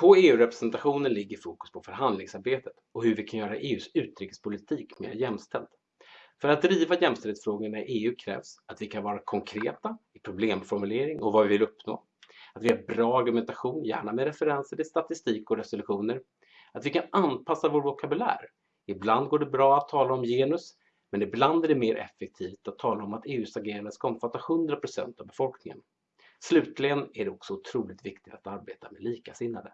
På EU-representationen ligger fokus på förhandlingsarbetet och hur vi kan göra EUs utrikespolitik mer jämställd. För att driva jämställdhetsfrågorna i EU krävs att vi kan vara konkreta i problemformulering och vad vi vill uppnå. Att vi har bra argumentation, gärna med referenser till statistik och resolutioner. Att vi kan anpassa vår vokabulär. Ibland går det bra att tala om genus, men ibland är det mer effektivt att tala om att EUs agerande ska omfatta 100% av befolkningen. Slutligen är det också otroligt viktigt att arbeta med likasinnade.